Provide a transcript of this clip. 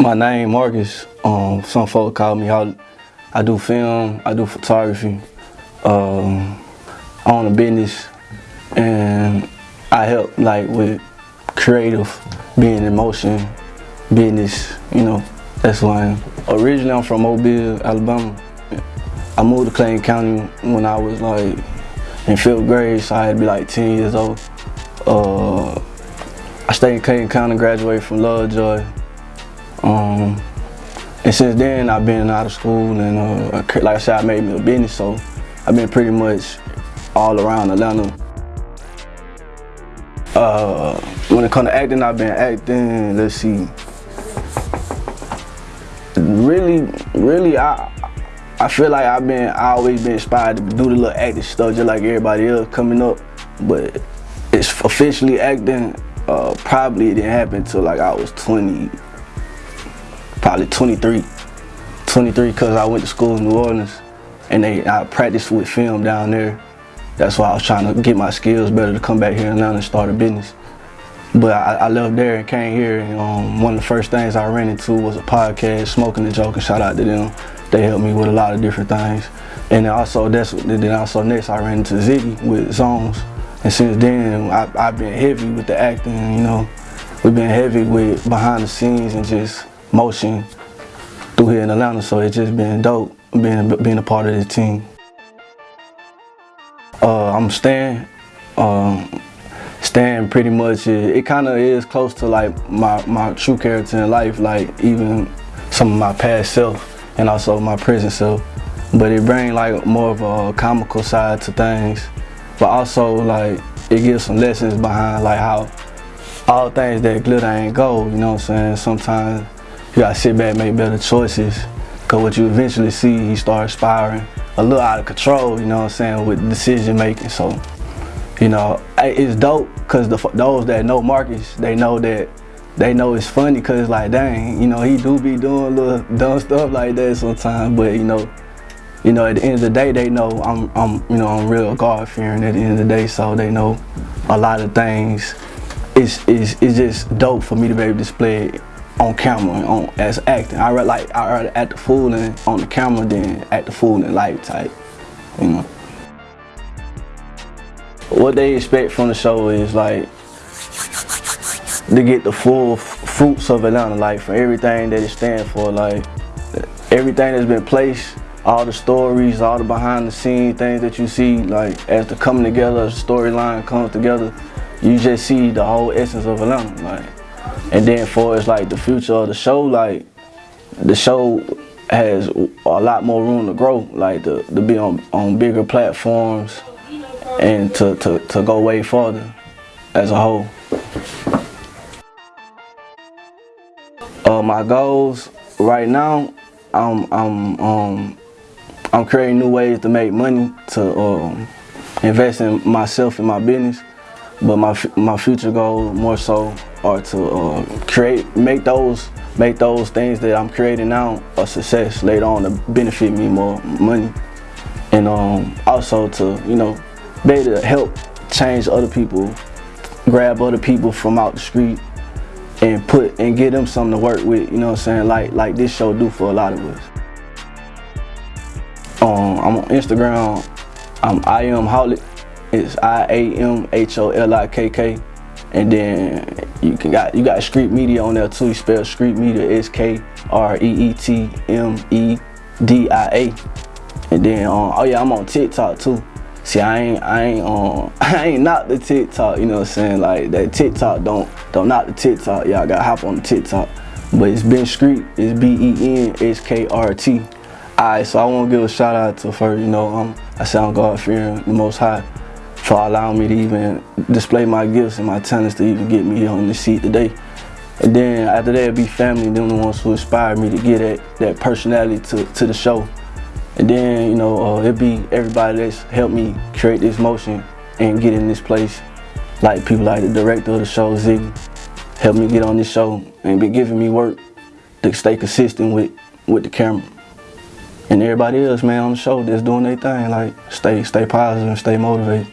My name Marcus. Um, some folks call me. I, I do film. I do photography. Um, I own a business, and I help like with creative, being in motion, business. You know, that's who I am. Originally, I'm from Mobile, Alabama. I moved to Clayton County when I was like in fifth grade, so I had to be like 10 years old. Uh, I stayed in Clayton County, graduated from Lovejoy. Um, and since then, I've been out of school and uh, like I said, I made me a business, so I've been pretty much all around Atlanta. Uh, when it comes to acting, I've been acting, let's see. Really, really, I, I feel like I've been, I always been inspired to do the little acting stuff just like everybody else coming up, but it's officially acting, uh, probably it didn't happen until like I was 20, probably 23. 23 because I went to school in New Orleans and they I practiced with film down there. That's why I was trying to get my skills better to come back here in Atlanta and start a business. But I, I left there and came here and um, one of the first things I ran into was a podcast, Smoking and shout out to them. They helped me with a lot of different things. And then also, that's, then also next I ran into Ziggy with Zones. And since then, I, I've been heavy with the acting, you know. We've been heavy with behind the scenes and just motion through here in Atlanta. So it's just been dope being, being a part of the team. Uh, I'm Stan. Um, Stan pretty much, is, it kind of is close to like my, my true character in life, like even some of my past self and also my present self. But it brings like more of a comical side to things but also like it gives some lessons behind like how all things that glitter ain't gold, you know what I'm saying? Sometimes you gotta sit back make better choices because what you eventually see, he starts spiraling a little out of control, you know what I'm saying, with decision making. So, you know, it's dope because those that know Marcus, they know that they know it's funny because like, dang, you know, he do be doing little dumb stuff like that sometimes, but you know, you know, at the end of the day, they know I'm, I'm you know, I'm real God fearing at the end of the day, so they know a lot of things. It's, it's, it's just dope for me to be able to display on camera on as acting. I rather like I rather act the fool on the camera than act the fool in life type, you know. What they expect from the show is like to get the full fruits of Atlanta, like for everything that it stands for, like everything that's been placed all the stories, all the behind the scenes things that you see, like as the coming together, the storyline comes together, you just see the whole essence of Atlanta. Like, and then for it's like the future of the show, like the show has a lot more room to grow, like to, to be on, on bigger platforms and to, to, to go way farther as a whole. Uh, my goals right now, I'm, I'm um, I'm creating new ways to make money to um, invest in myself and my business. But my my future goal more so are to uh, create, make those make those things that I'm creating now a success later on to benefit me more money, and um, also to you know be able to help change other people, grab other people from out the street, and put and get them something to work with. You know what I'm saying? Like like this show do for a lot of us. Um, I'm on Instagram. I'm I am Holik. It's I A M H O L I K K. And then you can got you got Skreet Media on there too. You spell Street Media S K R E E T M E D I A. And then um, oh yeah, I'm on TikTok too. See, I ain't I ain't um I ain't not the TikTok. You know what I'm saying? Like that TikTok don't don't knock the TikTok. Y'all gotta hop on the TikTok. But it's Ben Street. It's B E N S K R T. Alright, so I want to give a shout out to her, you know, um, I sound God fearing the Most High for allowing me to even display my gifts and my talents to even get me on the seat today. And then after that, be family, them the ones who inspired me to get that, that personality to, to the show. And then, you know, uh, it'd be everybody that's helped me create this motion and get in this place. Like people like the director of the show, Ziggy, helped me get on this show and be giving me work to stay consistent with, with the camera and everybody else, man, on the show that's doing their thing. Like, stay, stay positive and stay motivated.